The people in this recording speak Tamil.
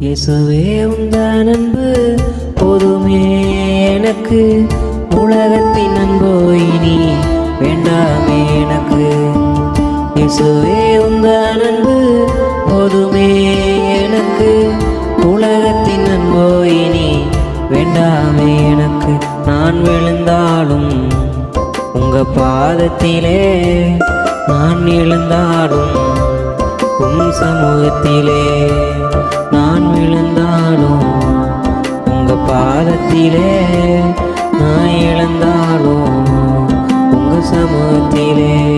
இயேசுவே உந்தான் அன்பு போதுமே எனக்கு. உலகத்தின் அன்போ இனி வேண்டாமே எனக்கு. இயேசுவே உந்தான் அன்பு போதுமே எனக்கு. உலகத்தின் அன்போ இனி வேண்டாமே எனக்கு. நான் விழுந்தாலும் உங்க பாதத்திலே நான் எழுந்தாலும் உன் சமூகத்திலே பாதத்திலே நான் இழந்தாலும் உங்கள் சமூகத்திலே.